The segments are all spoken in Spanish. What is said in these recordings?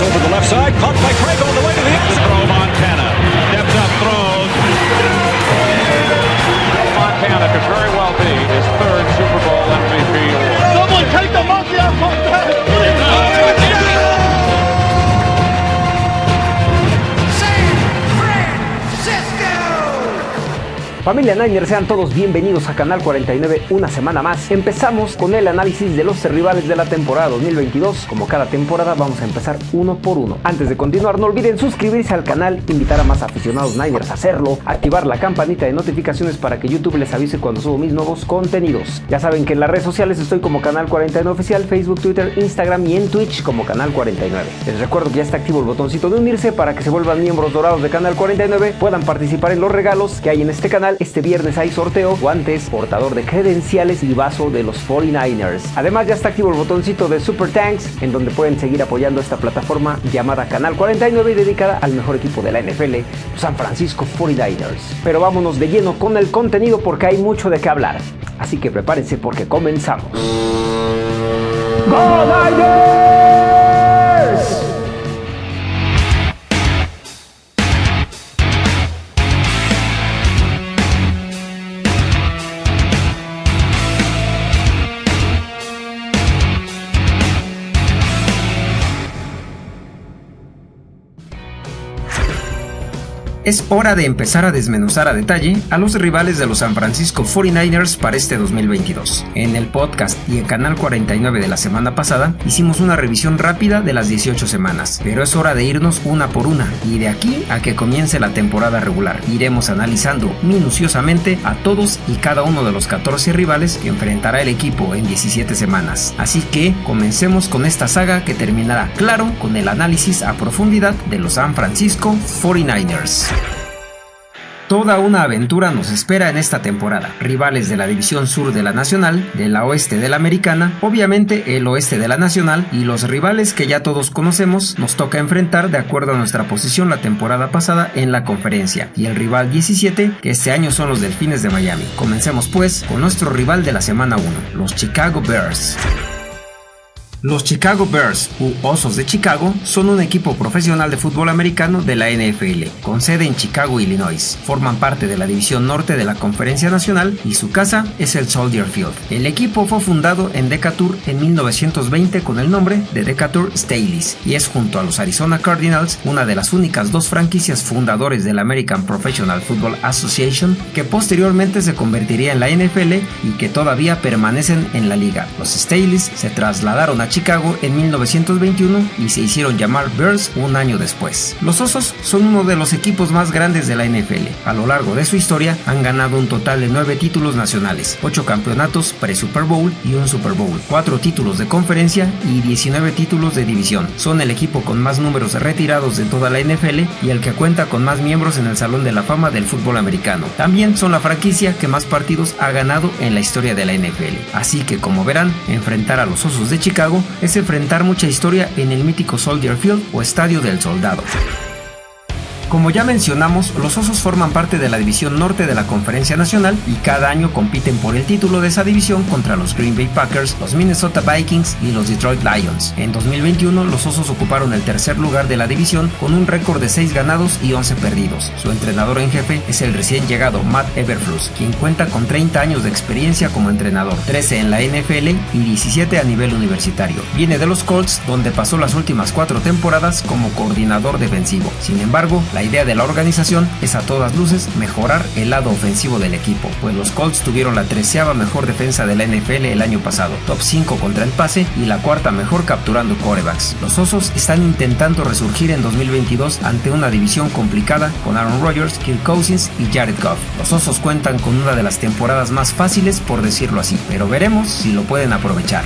Over the left side, caught by Craig Familia Niner, sean todos bienvenidos a Canal 49 una semana más. Empezamos con el análisis de los rivales de la temporada 2022. Como cada temporada vamos a empezar uno por uno. Antes de continuar no olviden suscribirse al canal, invitar a más aficionados Niners a hacerlo, activar la campanita de notificaciones para que YouTube les avise cuando subo mis nuevos contenidos. Ya saben que en las redes sociales estoy como Canal 49 Oficial, Facebook, Twitter, Instagram y en Twitch como Canal 49. Les recuerdo que ya está activo el botoncito de unirse para que se vuelvan miembros dorados de Canal 49, puedan participar en los regalos que hay en este canal este viernes hay sorteo, guantes, portador de credenciales y vaso de los 49ers. Además ya está activo el botoncito de Super Tanks, en donde pueden seguir apoyando esta plataforma llamada Canal 49 y dedicada al mejor equipo de la NFL, San Francisco 49ers. Pero vámonos de lleno con el contenido porque hay mucho de qué hablar. Así que prepárense porque comenzamos. Es hora de empezar a desmenuzar a detalle a los rivales de los San Francisco 49ers para este 2022. En el podcast y el canal 49 de la semana pasada hicimos una revisión rápida de las 18 semanas, pero es hora de irnos una por una y de aquí a que comience la temporada regular. Iremos analizando minuciosamente a todos y cada uno de los 14 rivales que enfrentará el equipo en 17 semanas. Así que comencemos con esta saga que terminará claro con el análisis a profundidad de los San Francisco 49ers. Toda una aventura nos espera en esta temporada. Rivales de la División Sur de la Nacional, de la Oeste de la Americana, obviamente el Oeste de la Nacional y los rivales que ya todos conocemos nos toca enfrentar de acuerdo a nuestra posición la temporada pasada en la conferencia y el rival 17 que este año son los Delfines de Miami. Comencemos pues con nuestro rival de la semana 1, los Chicago Bears. Los Chicago Bears, u Osos de Chicago, son un equipo profesional de fútbol americano de la NFL, con sede en Chicago, Illinois. Forman parte de la División Norte de la Conferencia Nacional y su casa es el Soldier Field. El equipo fue fundado en Decatur en 1920 con el nombre de Decatur Staleys y es junto a los Arizona Cardinals una de las únicas dos franquicias fundadores de la American Professional Football Association que posteriormente se convertiría en la NFL y que todavía permanecen en la liga. Los Staleys se trasladaron a Chicago en 1921 y se hicieron llamar Bears un año después. Los Osos son uno de los equipos más grandes de la NFL. A lo largo de su historia han ganado un total de 9 títulos nacionales, 8 campeonatos pre-Super Bowl y un Super Bowl, 4 títulos de conferencia y 19 títulos de división. Son el equipo con más números retirados de toda la NFL y el que cuenta con más miembros en el Salón de la Fama del fútbol americano. También son la franquicia que más partidos ha ganado en la historia de la NFL. Así que como verán, enfrentar a los Osos de Chicago es enfrentar mucha historia en el mítico Soldier Field o Estadio del Soldado. Como ya mencionamos, los Osos forman parte de la División Norte de la Conferencia Nacional y cada año compiten por el título de esa división contra los Green Bay Packers, los Minnesota Vikings y los Detroit Lions. En 2021, los Osos ocuparon el tercer lugar de la división con un récord de 6 ganados y 11 perdidos. Su entrenador en jefe es el recién llegado Matt Eberflus, quien cuenta con 30 años de experiencia como entrenador, 13 en la NFL y 17 a nivel universitario. Viene de los Colts, donde pasó las últimas cuatro temporadas como coordinador defensivo. Sin embargo, la idea de la organización es a todas luces mejorar el lado ofensivo del equipo, pues los Colts tuvieron la treceava mejor defensa de la NFL el año pasado, top 5 contra el pase y la cuarta mejor capturando corebacks. Los Osos están intentando resurgir en 2022 ante una división complicada con Aaron Rodgers, Kirk Cousins y Jared Goff. Los Osos cuentan con una de las temporadas más fáciles por decirlo así, pero veremos si lo pueden aprovechar.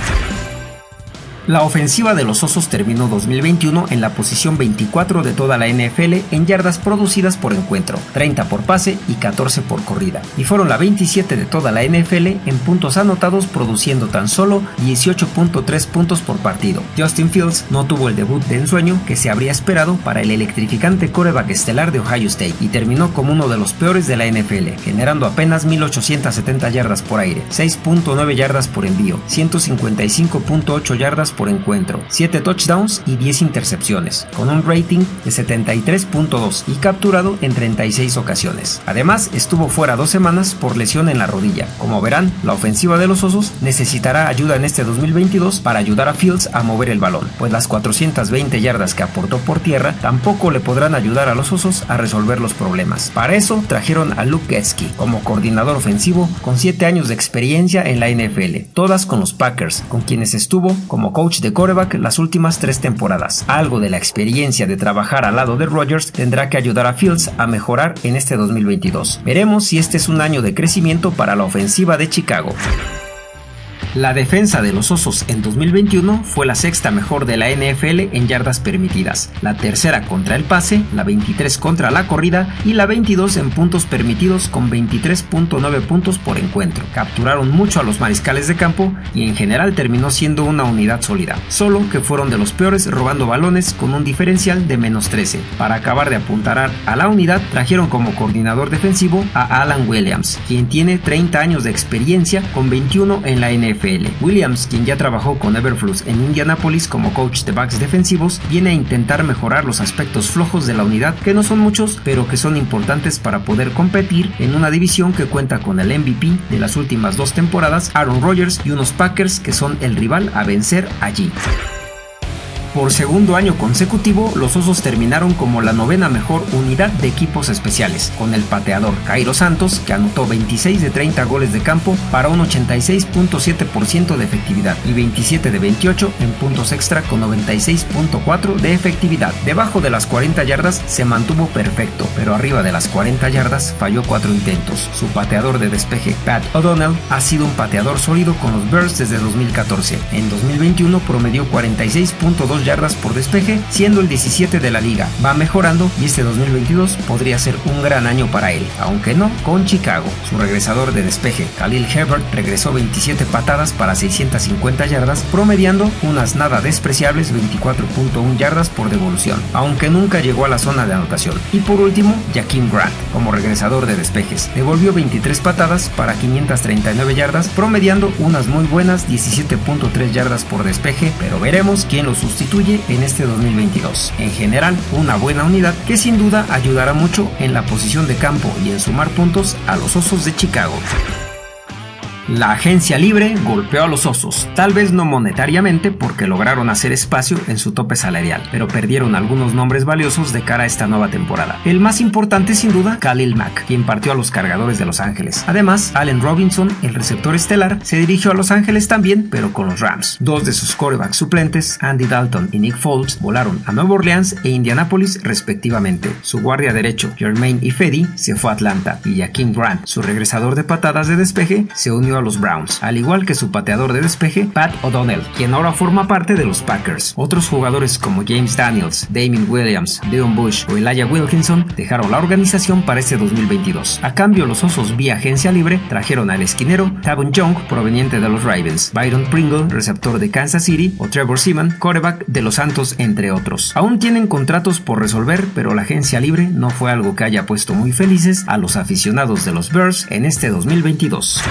La ofensiva de los Osos terminó 2021 en la posición 24 de toda la NFL en yardas producidas por encuentro, 30 por pase y 14 por corrida, y fueron la 27 de toda la NFL en puntos anotados produciendo tan solo 18.3 puntos por partido. Justin Fields no tuvo el debut de ensueño que se habría esperado para el electrificante coreback estelar de Ohio State y terminó como uno de los peores de la NFL, generando apenas 1870 yardas por aire, 6.9 yardas por envío, 155.8 yardas por encuentro, 7 touchdowns y 10 intercepciones, con un rating de 73.2 y capturado en 36 ocasiones. Además, estuvo fuera dos semanas por lesión en la rodilla. Como verán, la ofensiva de los Osos necesitará ayuda en este 2022 para ayudar a Fields a mover el balón, pues las 420 yardas que aportó por tierra tampoco le podrán ayudar a los Osos a resolver los problemas. Para eso trajeron a Luke Getsky como coordinador ofensivo con 7 años de experiencia en la NFL, todas con los Packers, con quienes estuvo como coach de quarterback las últimas tres temporadas. Algo de la experiencia de trabajar al lado de Rodgers tendrá que ayudar a Fields a mejorar en este 2022. Veremos si este es un año de crecimiento para la ofensiva de Chicago. La defensa de los Osos en 2021 fue la sexta mejor de la NFL en yardas permitidas, la tercera contra el pase, la 23 contra la corrida y la 22 en puntos permitidos con 23.9 puntos por encuentro. Capturaron mucho a los mariscales de campo y en general terminó siendo una unidad sólida, solo que fueron de los peores robando balones con un diferencial de menos 13. Para acabar de apuntarar a la unidad, trajeron como coordinador defensivo a Alan Williams, quien tiene 30 años de experiencia con 21 en la NFL Williams, quien ya trabajó con Everflux en Indianapolis como coach de backs defensivos, viene a intentar mejorar los aspectos flojos de la unidad, que no son muchos, pero que son importantes para poder competir en una división que cuenta con el MVP de las últimas dos temporadas, Aaron Rodgers, y unos Packers que son el rival a vencer allí. Por segundo año consecutivo, los Osos terminaron como la novena mejor unidad de equipos especiales, con el pateador Cairo Santos, que anotó 26 de 30 goles de campo para un 86.7% de efectividad y 27 de 28 en puntos extra con 96.4 de efectividad. Debajo de las 40 yardas se mantuvo perfecto, pero arriba de las 40 yardas falló 4 intentos. Su pateador de despeje, Pat O'Donnell, ha sido un pateador sólido con los Bears desde 2014. En 2021 promedió 46.2 yardas por despeje, siendo el 17 de la liga. Va mejorando y este 2022 podría ser un gran año para él, aunque no con Chicago. Su regresador de despeje, Khalil Herbert, regresó 27 patadas para 650 yardas, promediando unas nada despreciables 24.1 yardas por devolución, aunque nunca llegó a la zona de anotación. Y por último, Jaquim Grant, como regresador de despejes, devolvió 23 patadas para 539 yardas, promediando unas muy buenas 17.3 yardas por despeje, pero veremos quién lo sustituye en este 2022. En general, una buena unidad que sin duda ayudará mucho en la posición de campo y en sumar puntos a los Osos de Chicago. La agencia libre golpeó a los osos, tal vez no monetariamente porque lograron hacer espacio en su tope salarial, pero perdieron algunos nombres valiosos de cara a esta nueva temporada. El más importante sin duda, Khalil Mack, quien partió a los cargadores de Los Ángeles. Además, Allen Robinson, el receptor estelar, se dirigió a Los Ángeles también, pero con los Rams. Dos de sus corebacks suplentes, Andy Dalton y Nick Foles, volaron a Nueva Orleans e Indianapolis respectivamente. Su guardia derecho, Jermaine Ifedi, se fue a Atlanta y Jaquim Grant, su regresador de patadas de despeje, se unió a los Browns, al igual que su pateador de despeje, Pat O'Donnell, quien ahora forma parte de los Packers. Otros jugadores como James Daniels, Damien Williams, Deon Bush o Elijah Wilkinson dejaron la organización para este 2022. A cambio, los Osos vía agencia libre trajeron al esquinero Tavon Young, proveniente de los Ravens, Byron Pringle, receptor de Kansas City, o Trevor Seaman, quarterback de los Santos, entre otros. Aún tienen contratos por resolver, pero la agencia libre no fue algo que haya puesto muy felices a los aficionados de los Bears en este 2022.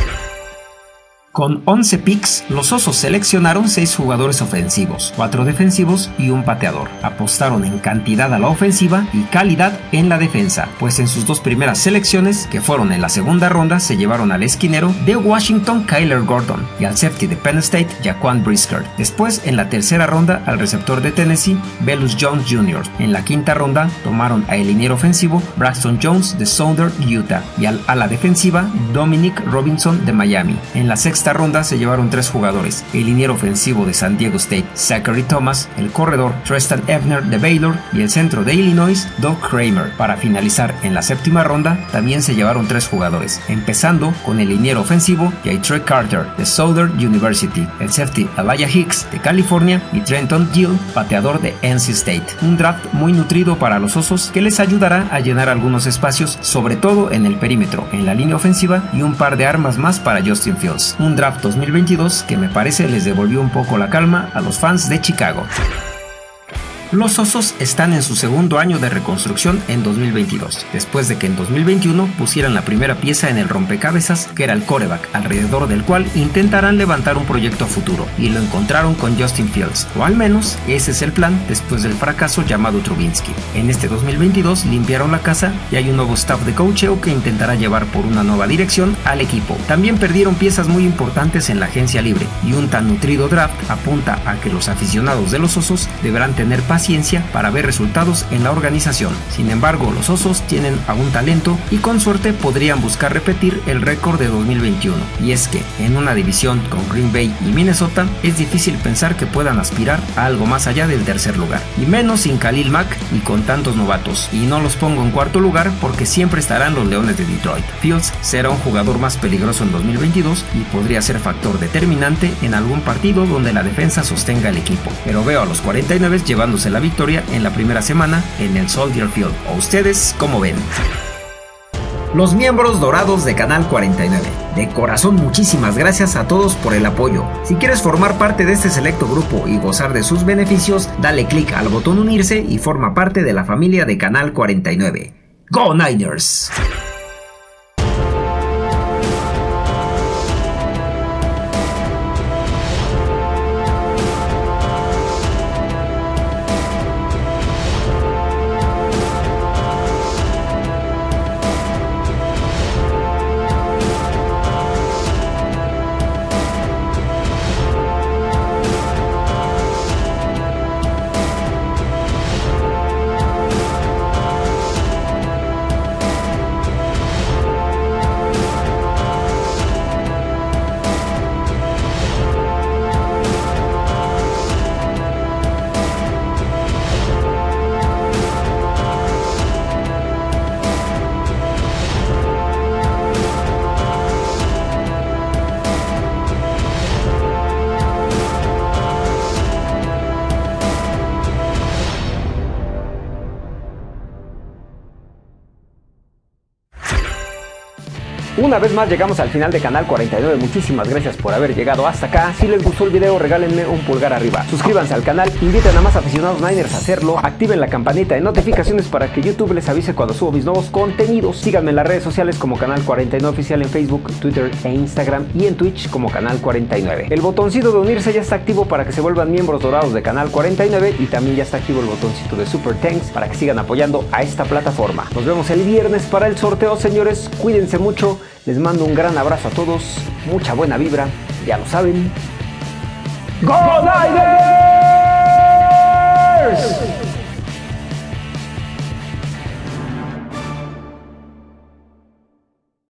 Con 11 picks, los Osos seleccionaron 6 jugadores ofensivos, 4 defensivos y un pateador. Apostaron en cantidad a la ofensiva y calidad en la defensa, pues en sus dos primeras selecciones, que fueron en la segunda ronda, se llevaron al esquinero de Washington Kyler Gordon y al safety de Penn State Jaquan Brisker. Después, en la tercera ronda, al receptor de Tennessee, Belus Jones Jr. En la quinta ronda, tomaron a el liniero ofensivo Braxton Jones de Southern Utah y al ala defensiva Dominic Robinson de Miami. En la sexta esta ronda se llevaron tres jugadores, el liniero ofensivo de San Diego State, Zachary Thomas, el corredor Tristan Ebner de Baylor y el centro de Illinois, Doug Kramer. Para finalizar en la séptima ronda, también se llevaron tres jugadores, empezando con el liniero ofensivo Trey Carter de Southern University, el safety Elijah Hicks de California y Trenton Gill, pateador de NC State. Un draft muy nutrido para los Osos que les ayudará a llenar algunos espacios, sobre todo en el perímetro, en la línea ofensiva y un par de armas más para Justin Fields. Draft 2022 que me parece les devolvió un poco la calma a los fans de Chicago. Los Osos están en su segundo año de reconstrucción en 2022, después de que en 2021 pusieran la primera pieza en el rompecabezas que era el coreback, alrededor del cual intentarán levantar un proyecto futuro, y lo encontraron con Justin Fields, o al menos ese es el plan después del fracaso llamado Trubinsky. En este 2022 limpiaron la casa y hay un nuevo staff de coacheo que intentará llevar por una nueva dirección al equipo. También perdieron piezas muy importantes en la agencia libre y un tan nutrido draft apunta a que los aficionados de los Osos deberán tener paciencia para ver resultados en la organización. Sin embargo, los Osos tienen aún talento y con suerte podrían buscar repetir el récord de 2021. Y es que en una división con Green Bay y Minnesota es difícil pensar que puedan aspirar a algo más allá del tercer lugar. Y menos sin Khalil Mack y con tantos novatos. Y no los pongo en cuarto lugar porque siempre estarán los Leones de Detroit. Fields será un jugador más peligroso en 2022 y podría ser factor determinante en algún partido donde la defensa sostenga el equipo. Pero veo a los 49 llevándose la victoria en la primera semana en el Soldier Field. ¿O ustedes cómo ven? Los miembros dorados de Canal 49. De corazón muchísimas gracias a todos por el apoyo. Si quieres formar parte de este selecto grupo y gozar de sus beneficios, dale clic al botón unirse y forma parte de la familia de Canal 49. ¡Go Niners! Una vez más llegamos al final de Canal 49, muchísimas gracias por haber llegado hasta acá. Si les gustó el video regálenme un pulgar arriba. Suscríbanse al canal, inviten a más aficionados Niners a hacerlo, activen la campanita de notificaciones para que YouTube les avise cuando subo mis nuevos contenidos. Síganme en las redes sociales como Canal 49 Oficial en Facebook, Twitter e Instagram y en Twitch como Canal 49. El botoncito de unirse ya está activo para que se vuelvan miembros dorados de Canal 49 y también ya está activo el botoncito de Super Thanks para que sigan apoyando a esta plataforma. Nos vemos el viernes para el sorteo señores, cuídense mucho. Les mando un gran abrazo a todos, mucha buena vibra, ya lo saben. ¡Go Niners!